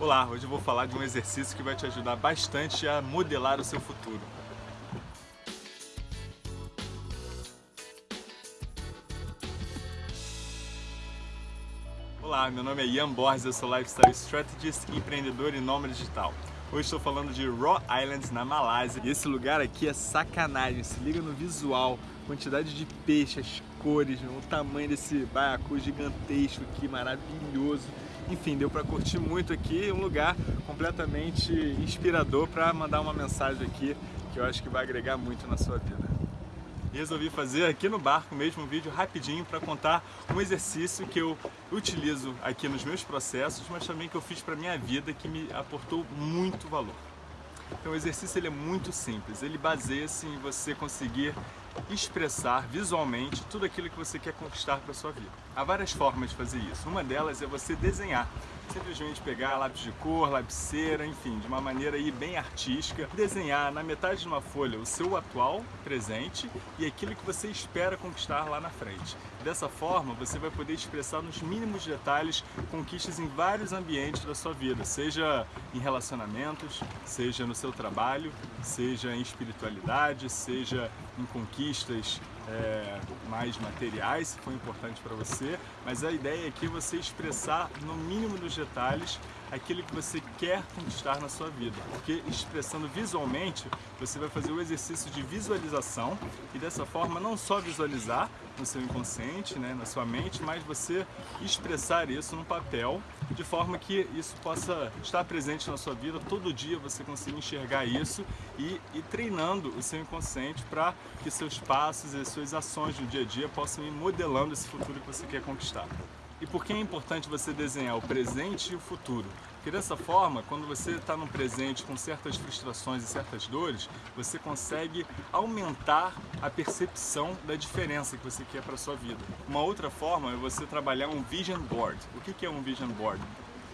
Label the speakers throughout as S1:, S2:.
S1: Olá, hoje eu vou falar de um exercício que vai te ajudar bastante a modelar o seu futuro. Olá, meu nome é Ian Borges, eu sou Lifestyle Strategist, empreendedor e nômade digital. Hoje estou falando de Raw Islands, na Malásia. E esse lugar aqui é sacanagem, se liga no visual, quantidade de peixes, cores, o tamanho desse baiacu gigantesco aqui, maravilhoso. Enfim, deu para curtir muito aqui, um lugar completamente inspirador para mandar uma mensagem aqui que eu acho que vai agregar muito na sua vida. Resolvi fazer aqui no barco mesmo um vídeo rapidinho para contar um exercício que eu utilizo aqui nos meus processos, mas também que eu fiz para minha vida que me aportou muito valor. Então o exercício ele é muito simples, ele baseia-se em você conseguir expressar visualmente tudo aquilo que você quer conquistar para sua vida. Há várias formas de fazer isso. Uma delas é você desenhar. Simplesmente pegar lápis de cor, lapiseira, enfim, de uma maneira aí bem artística, desenhar na metade de uma folha o seu atual presente e aquilo que você espera conquistar lá na frente. Dessa forma, você vai poder expressar nos mínimos detalhes conquistas em vários ambientes da sua vida, seja em relacionamentos, seja no seu trabalho, seja em espiritualidade, seja em conquistas é, mais materiais, se for importante para você, mas a ideia aqui é você expressar no mínimo dos detalhes aquilo que você quer conquistar na sua vida, porque expressando visualmente, você vai fazer o exercício de visualização e dessa forma não só visualizar no seu inconsciente, né, na sua mente, mas você expressar isso no papel de forma que isso possa estar presente na sua vida, todo dia você consiga enxergar isso e ir treinando o seu inconsciente para que seus passos e suas ações no dia a dia possam ir modelando esse futuro que você quer conquistar. E por que é importante você desenhar o presente e o futuro? Porque dessa forma, quando você está no presente com certas frustrações e certas dores, você consegue aumentar a percepção da diferença que você quer para a sua vida. Uma outra forma é você trabalhar um vision board. O que é um vision board?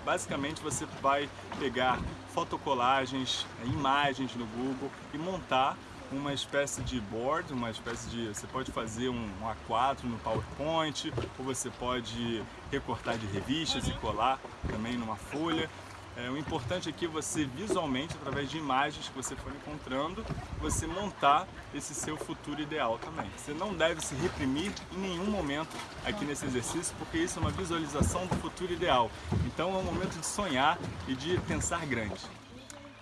S1: Basicamente você vai pegar fotocolagens, imagens no Google e montar uma espécie de board, uma espécie de... Você pode fazer um, A4 no PowerPoint, ou você pode recortar de revistas e colar também numa folha. É, o importante aqui é você visualmente, através de imagens que você for encontrando, você montar esse seu futuro ideal também. Você não deve se reprimir em nenhum momento aqui nesse exercício, porque isso é uma visualização do futuro ideal. Então é um momento de sonhar e de pensar grande.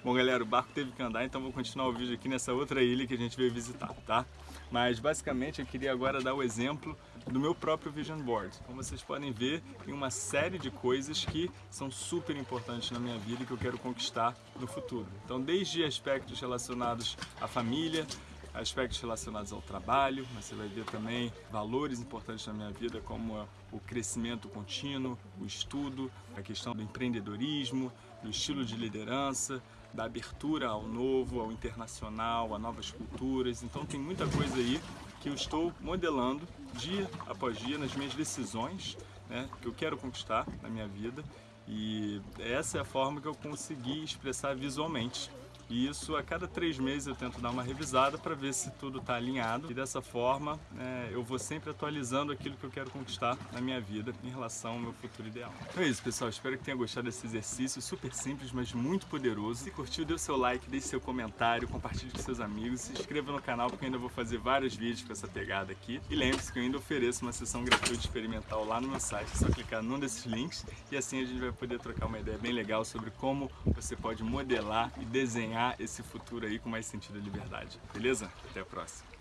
S1: Bom, galera, o barco teve que andar, então vou continuar o vídeo aqui nessa outra ilha que a gente veio visitar, tá? Mas basicamente eu queria agora dar o exemplo do meu próprio Vision Board. Como vocês podem ver, tem uma série de coisas que são super importantes na minha vida e que eu quero conquistar no futuro. Então, desde aspectos relacionados à família, aspectos relacionados ao trabalho, você vai ver também valores importantes na minha vida como o crescimento contínuo, o estudo, a questão do empreendedorismo, do estilo de liderança, da abertura ao novo, ao internacional, a novas culturas. Então tem muita coisa aí que eu estou modelando dia após dia nas minhas decisões né, que eu quero conquistar na minha vida e essa é a forma que eu consegui expressar visualmente. E isso a cada três meses eu tento dar uma revisada para ver se tudo está alinhado e dessa forma é, eu vou sempre atualizando aquilo que eu quero conquistar na minha vida em relação ao meu futuro ideal. Então é isso pessoal, espero que tenha gostado desse exercício super simples, mas muito poderoso. Se curtiu, dê o seu like, deixe seu comentário, compartilhe com seus amigos, se inscreva no canal porque eu ainda vou fazer vários vídeos com essa pegada aqui. E lembre-se que eu ainda ofereço uma sessão gratuita experimental lá no meu site, é só clicar num desses links e assim a gente vai poder trocar uma ideia bem legal sobre como você pode modelar e desenhar esse futuro aí com mais sentido e liberdade. Beleza? Até a próxima.